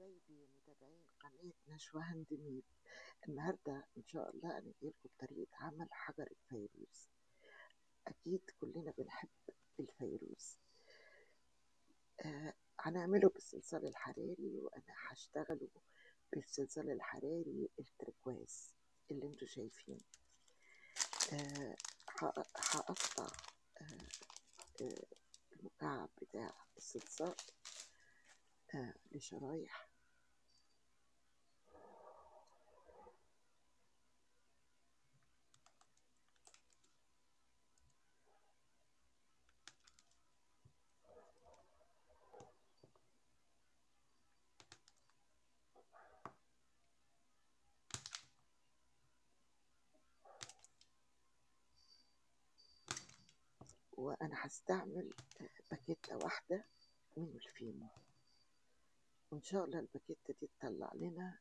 حبايبي متابعين قناة نشوى hand made النهاردة إن شاء الله أنا جايلكم طريقة عمل حجر الفيروز أكيد كلنا بنحب الفيروز آه هنعمله بالصلصال الحراري وأنا هشتغله بالصلصال الحراري ال turquoise اللي أنتوا شايفينه. آه هقطع آه آه المكعب بتاع الصلصال آه لشرايح وأنا هستعمل باكيتة واحدة من الفيمو. وإن شاء الله الباكيتة دي تطلع لنا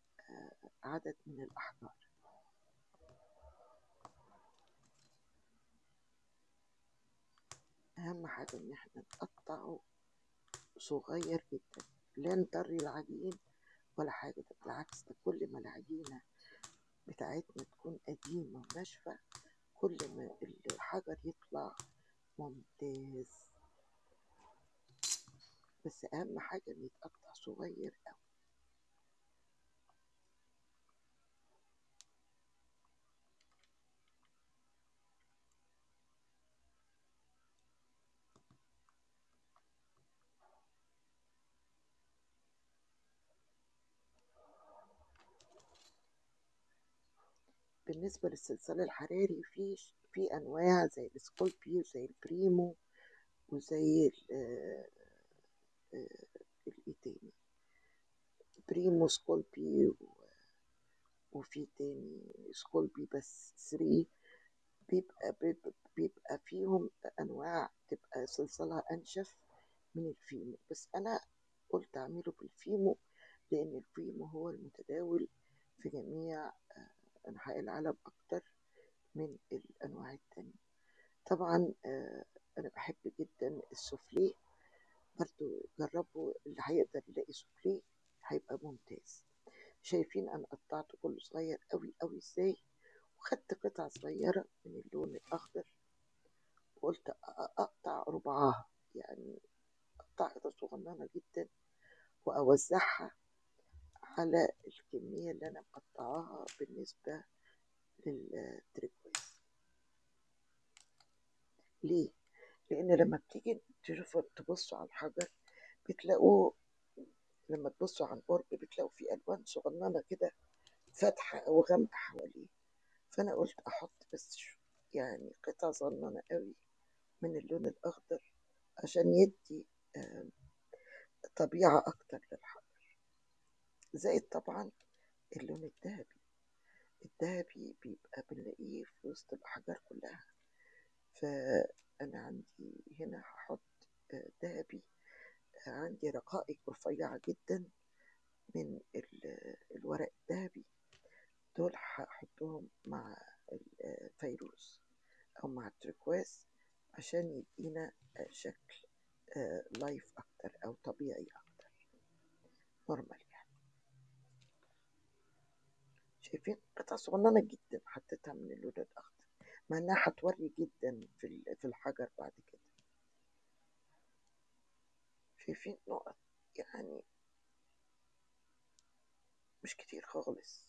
عدد من الأحجار. أهم حاجة إن إحنا نقطعه صغير جدا. لا نطري العجين ولا حاجة ده بالعكس ده كل ما العجينة بتاعتنا تكون قديمة وناشفة كل ما الحجر يطلع ممتاز. بس أهم حاجة إنه يتقطع صغير أوي. بالنسبة للصلصال الحراري في في أنواع زي ال Sculpey وزي ال Premo وزي ال الايه تاني؟ Premo Sculpey وفي تاني Sculpey بس 3 بيبقى بيبقى فيهم أنواع تبقى صلصالها أنشف من ال Fimo. بس أنا قلت أعمله بال Fimo لأن الفيمو هو المتداول في جميع أنحاء العالم أكتر. من الأنواع التانية. طبعا أنا بحب جدا السوفليه برضو جربوا اللي هيقدر يلاقي سوفليه هيبقى ممتاز. شايفين أنا قطعته كله صغير أوي أوي إزاي؟ وخدت قطع صغيرة من اللون الأخضر. وقلت أقطع ربعها. يعني أقطع قطع صغننة جدا وأوزعها على الكمية اللي أنا مقطعاها بالنسبة للتريكواز ليه؟ لأن لما بتيجي تشوفوا تبصوا على الحجر بتلاقوه لما تبصوا عن قرب بتلاقوا فيه ألوان صغننة كده فاتحة أو غامقة حواليه. فأنا قلت أحط بس يعني قطع صغننة قوي من اللون الأخضر عشان يدي طبيعة أكتر للحجر. زائد طبعا اللون الذهبي. الذهبي بيبقى بنلاقيه في وسط الأحجار كلها. فأنا عندي هنا هحط ذهبي عندي رقائق رفيعة جدا من الورق الذهبي. دول هحطهم مع الفيروز أو مع ال turquoise عشان يدينا شكل live أكتر أو طبيعي أكتر. normal يعني. شايفين؟ قطع صغننة جدا حطيتها من اللون الأخضر مع إنها هتوري جدا في في الحجر بعد كده. شايفين نقط؟ يعني مش كتير خالص.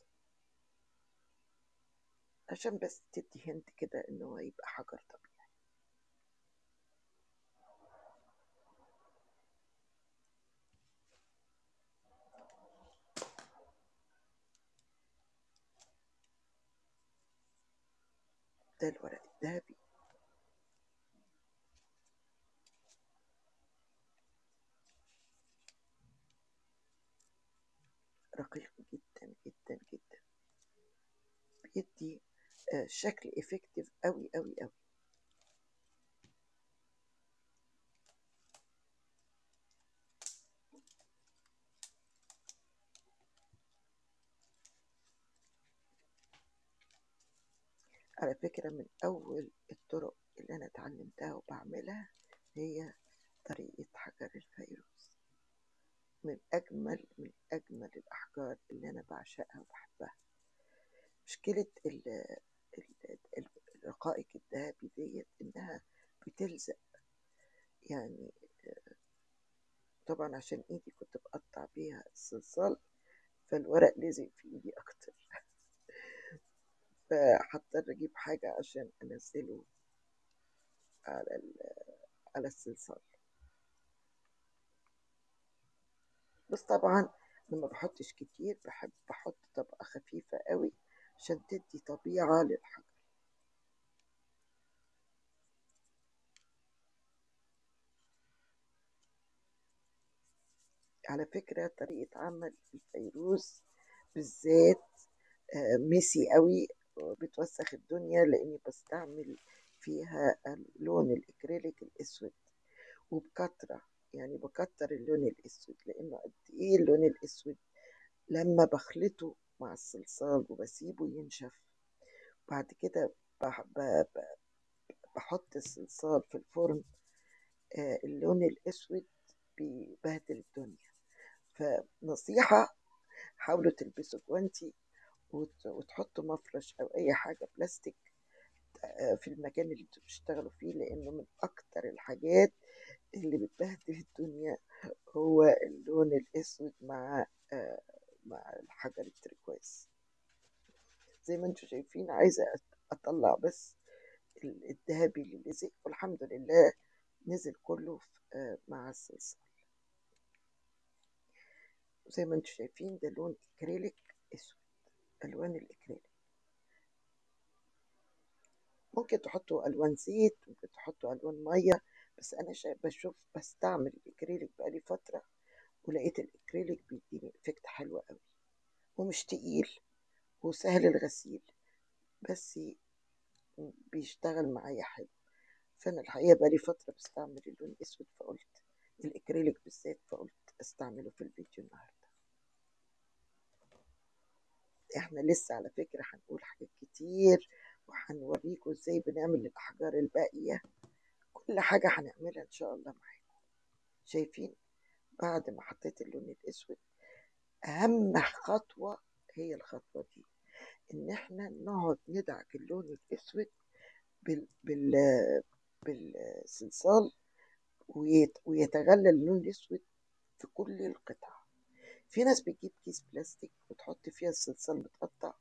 عشان بس تدي هنت كده إن هو يبقى حجر طبيعي. ده الورق الذهبي رقيق جدا جدا جدا. بيدي شكل افكتيف قوي قوي قوي على فكرة من أول الطرق اللي أنا اتعلمتها وبعملها هي طريقة حجر الفيروز. من أجمل من أجمل الأحجار اللي أنا بعشقها وبحبها. مشكلة ال- ال- ال- الرقائق الذهبي ديت إنها بتلزق. يعني طبعا عشان إيدي كنت بقطع بيها الصلصال فالورق لزق في إيدي أكتر. فهضطر أجيب حاجة عشان أنزله على ال- على الصلصال بس طبعا لما بحطش كتير بحب بحط طبقة خفيفة قوي عشان تدي طبيعة للحجر على فكرة طريقة عمل الفيروز بالذات آه، ميسي قوي بتوسخ الدنيا لأني بستعمل فيها اللون الإكريليك الأسود وبكترة يعني بكتر اللون الأسود لأنه قد إيه اللون الأسود لما بخلطه مع الصلصال وبسيبه ينشف بعد كده بحط الصلصال في الفرن آه، اللون الأسود بيبهدل الدنيا. فنصيحة حاولوا تلبسوا جوانتي وت- وتحطوا مفرش أو أي حاجة بلاستيك آه، في المكان اللي أنتوا بتشتغلوا فيه لأنه من أكتر الحاجات اللي بتبهدل الدنيا هو اللون الأسود مع آه، مع الحجر التركواز زي ما أنتوا شايفين عايزة أت- أطلع بس ال- الذهبي اللي لزق والحمد لله نزل كله آه، مع الصلصال. زي ما أنتوا شايفين ده لون أكريليك أسود. ألوان الاكريليك ممكن تحطوا ألوان زيت ممكن تحطوا ألوان مية بس أنا شا- بشوف بستعمل الإكريليك بقالي فترة ولقيت الإكريليك بيديني effect حلو قوي ومش تقيل وسهل الغسيل بس بيشتغل معايا حلو. فأنا الحقيقة بقالي فترة بستعمل اللون الاسود فقلت الإكريليك بالذات فقلت أستعمله في الفيديو النهارده. إحنا لسه على فكرة هنقول حاجات كتير وهنوريكم إزاي بنعمل الاحجار الباقية. كل حاجة هنعملها إن شاء الله معاكم. شايفين؟ بعد ما حطيت اللون الأسود أهم خطوة هي الخطوة دي إن إحنا نقعد ندعك اللون الأسود بال بال بالصلصال ويت ويتغلى اللون الأسود في كل القطع. في ناس بتجيب كيس بلاستيك وتحط فيها الصلصال متقطع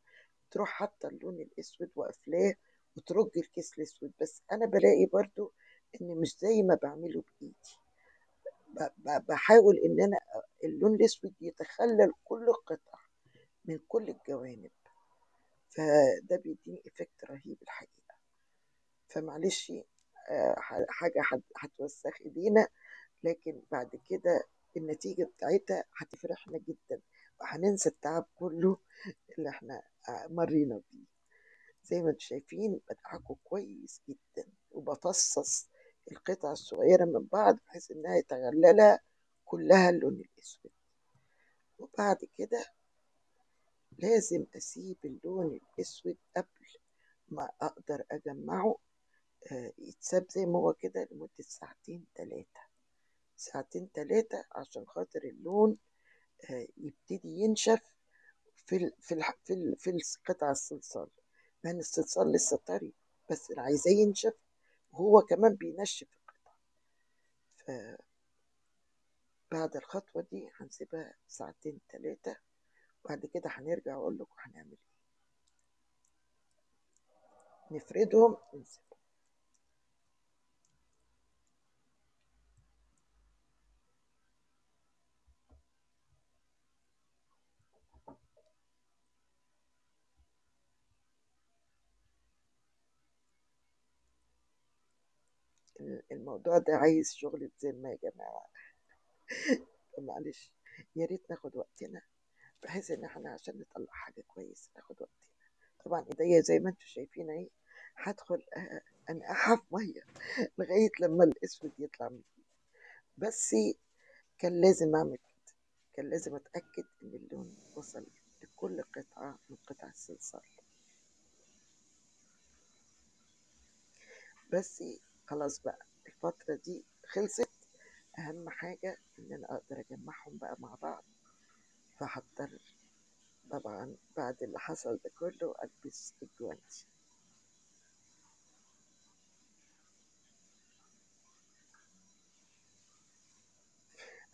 تروح حاطة اللون الأسود وقافلاه وترج الكيس الأسود. بس أنا بلاقي برضو إن مش زي ما بعمله بإيدي. بحاول إن أنا اللون الأسود يتخلل كل القطع من كل الجوانب. فده بيديني إفكت رهيب الحقيقة. فمعلش آه، حاجة هت- هتوسخ إيدينا لكن بعد كده النتيجة بتاعتها هتفرحنا جدا وهننسى التعب كله اللي إحنا آه، مرينا بيه. زي ما أنتم شايفين بدعكه كويس جدا وبفصص القطع الصغيرة من بعض بحيث إنها يتغللها كلها اللون الأسود. وبعد كده لازم أسيب اللون الأسود قبل ما أقدر أجمعه آه، يتساب زي ما هو كده لمدة ساعتين تلاتة. ساعتين تلاتة عشان خاطر اللون آه، يبتدي ينشف في ال في ال في, ال في قطع الصلصال. لأن الصلصال لسه طري بس عايزاه ينشف وهو كمان بينشف القطع. فبعد الخطوة دي هنسيبها ساعتين تلاتة بعد كده هنرجع أقول لكم هنعمل إيه. نفردهم ونسيبهم الموضوع ده عايز شغل ذمة يا جماعة. معلش يا ريت ناخد وقتنا بحيث إن إحنا عشان نطلع حاجة كويسة ناخد وقتنا. طبعا إيديا زي ما أنتم شايفين أهي هدخل أ- انقعها في مية لغاية لما الأسود يطلع من إيدي. بس كان لازم أعمل كده. كان لازم أتأكد إن اللون وصل لكل قطعة من قطع الصلصال. بس خلاص بقى. الفترة دي خلصت أهم حاجة إن أنا أقدر أجمعهم بقى مع بعض. فهضطر طبعا بعد اللي حصل ده كله ألبس الجوانتي.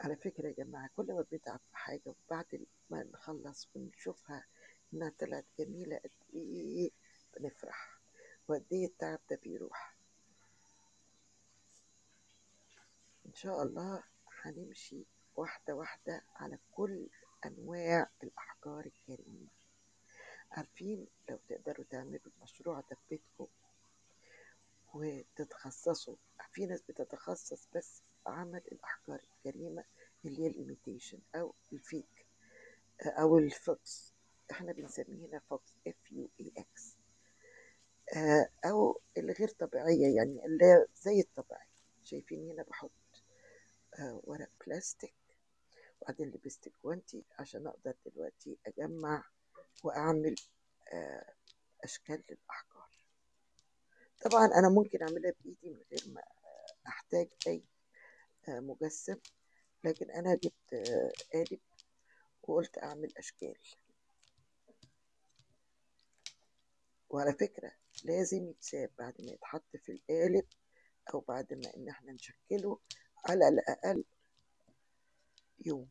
على فكرة يا جماعة كل ما بنتعب في حاجة وبعد ما نخلص ونشوفها إنها طلعت جميلة قد إيه بنفرح. وقد إيه التعب ده بيروح. إن شاء الله هنمشي واحدة واحدة على كل أنواع الأحجار الكريمة. عارفين لو تقدروا تعملوا المشروع ده في بيتكم وتتخصصوا في ناس بتتخصص بس في عمل الأحجار الكريمة اللي هي الإيميتيشن أو الفيك أو ال faux. إحنا بنسميه هنا faux F U A X أو الغير طبيعية يعني اللي زي الطبيعي. شايفين هنا بحط ورق بلاستيك وبعدين لبست جوانتي عشان أقدر دلوقتي أجمع وأعمل آه، أشكال للأحجار. طبعا أنا ممكن أعملها بإيدي من غير ما أحتاج أي آه، مجسم لكن أنا جبت آه، قالب وقلت أعمل أشكال. وعلى فكرة لازم يتساب بعد ما يتحط في القالب أو بعد ما إن إحنا نشكله على الأقل يوم.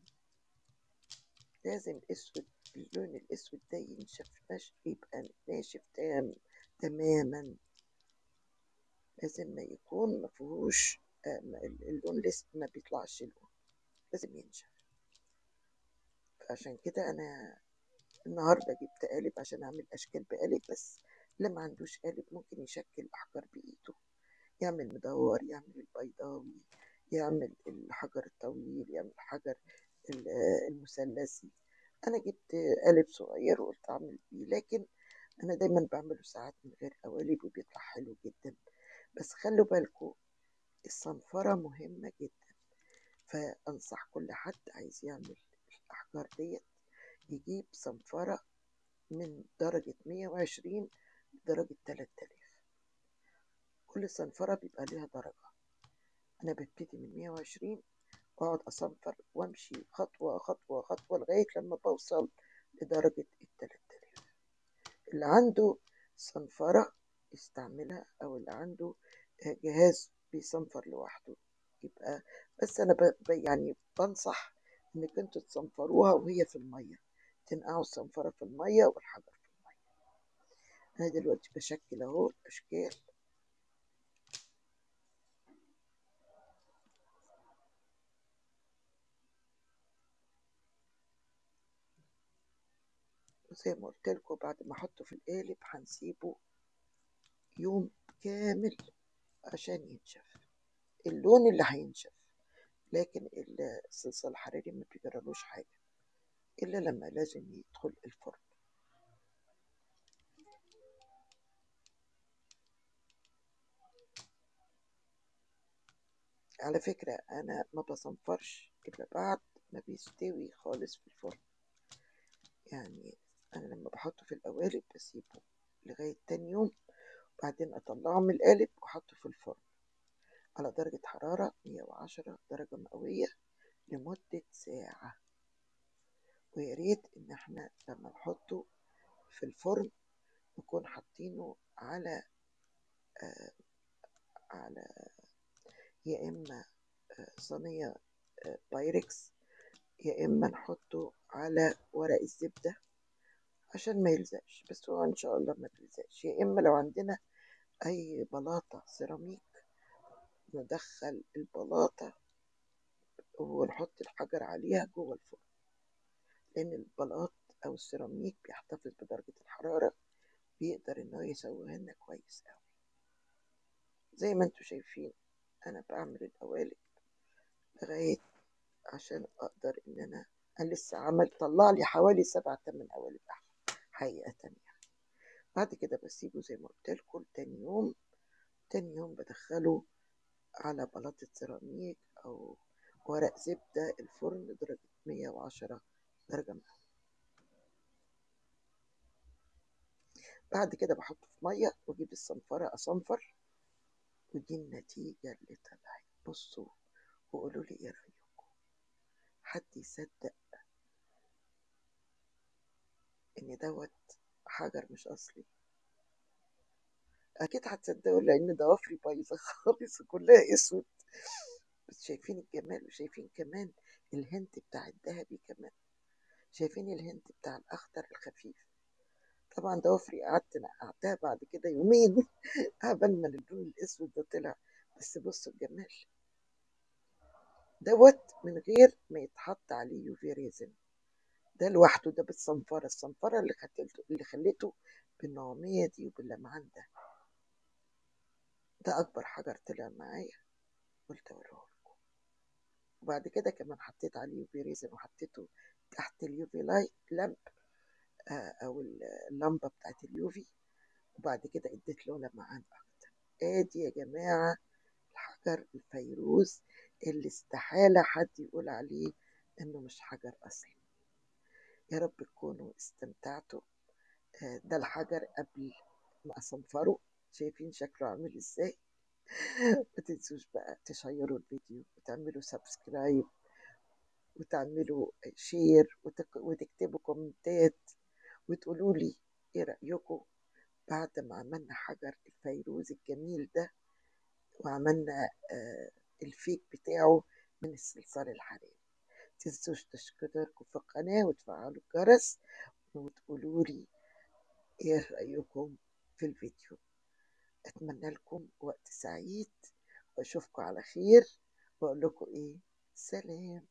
لازم الأسود اللون الأسود ده ينشف نش يبقى ناشف تام تماما. لازم ما يكون ما فيهوش آه، اللون لسه ما بيطلعش لون. لازم ينشف. عشان كده أنا النهاردة جبت قالب عشان أعمل أشكال بقالب بس اللي ما عندوش قالب ممكن يشكل أحجار بإيده. يعمل مدور يعمل البيضاوي يعمل الحجر الطويل يعمل الحجر ال- المثلثي. أنا جبت قالب صغير وقلت أعمل بيه لكن أنا دايما بعمله ساعات من غير قوالب وبيطلع حلو جدا. بس خلوا بالكم الصنفرة مهمة جدا. فأنصح كل حد عايز يعمل الأحجار ديت يجيب صنفرة من درجة 120 لدرجة 3000 كل صنفرة بيبقى ليها درجة. أنا ببتدي من 120 وأقعد أصنفر وأمشي خطوة خطوة خطوة لغاية لما بوصل لدرجة ال 3000 اللي عنده صنفرة يستعملها أو اللي عنده جهاز بيصنفر لوحده. يبقى بس أنا ب... يعني بنصح إنك أنتوا تصنفروها وهي في المية. تنقعوا الصنفرة في المية والحجر في المية. أنا دلوقتي بشكل أهو الأشكال وزي ما قلت لكم بعد ما أحطه في القالب هنسيبه يوم كامل عشان ينشف. اللون اللي هينشف لكن الصلصال الحراري ما بيجرالوش حاجة إلا لما لازم يدخل الفرن. على فكرة أنا ما بصنفرش إلا بعد ما بيستوي خالص في الفرن. يعني أنا لما بحطه في القوالب بسيبه لغاية تاني يوم بعدين أطلعه من القالب وأحطه في الفرن على درجة حرارة 110 درجة مئوية لمدة ساعة. ويا ريت إن إحنا لما نحطه في الفرن نكون حاطينه على آه على يا إما آه صينية آه بايركس يا إما نحطه على ورق الزبدة. عشان ما يلزقش بس هو إن شاء الله ما بيلزقش. يا إما لو عندنا أي بلاطة سيراميك ندخل البلاطة ونحط الحجر عليها جوه الفرن. لأن البلاط أو السيراميك بيحتفظ بدرجة الحرارة بيقدر إن هو يسويها لنا كويس أوي. زي ما أنتوا شايفين أنا بعمل القوالب لغاية عشان أقدر إن أنا أنا لسه عمل طلع لي حوالي سبع تمن قوالب حقيقة يعني بعد كده بسيبه زي ما قلت لكم تاني يوم تاني يوم بدخله على بلاطة سيراميك أو ورق زبدة الفرن درجة 110 درجة مئوية بعد كده بحطه في مية وأجيب الصنفرة أصنفر ودي النتيجة اللي طلعت. بصوا وقولوا لي إيه رأيكم؟ حد يصدق إن دوت حجر مش أصلي. أكيد هتصدقوا لأن ضوافري بايظة خالص وكلها أسود. بس شايفين الجمال وشايفين كمان الهنت بتاع الذهبي كمان. شايفين الهنت بتاع الأخضر الخفيف. طبعا ضوافري قعدت نقعتها بعد كده يومين قبل ما اللون الأسود ده طلع. بس بصوا الجمال. دوت من غير ما يتحط عليه يوفي ريزن. ده لوحده ده بالصنفرة الصنفرة اللي خلته اللي خلته بالنعومية دي وباللمعان ده. ده أكبر حجر طلع معايا قلت أوريه لكم. وبعد كده كمان حطيت عليه UV resin وحطيته تحت ال UV light lamp آه أو اللمبة بتاعت ال UV. وبعد كده اديت له لمعان أكتر. آدي يا جماعة الحجر الفيروز اللي استحالة حد يقول عليه إنه مش حجر أصلي. يا رب تكونوا استمتعتوا. آه، ده الحجر قبل ما أصنفره. شايفين شكله عامل إزاي؟ ما تنسوش بقى تشيروا الفيديو وتعملوا subscribe وتعملوا share وتك- وتكتبوا كومنتات وتقولوا لي إيه رأيكم بعد ما عملنا حجر الفيروز الجميل ده وعملنا آه ال fake بتاعه من الصلصال الحراري. تنسوش تشتركوا في القناة وتفعلوا الجرس وتقولوا لي إيه رأيكم في الفيديو. أتمنى لكم وقت سعيد وأشوفكم على خير وأقول لكم إيه سلام.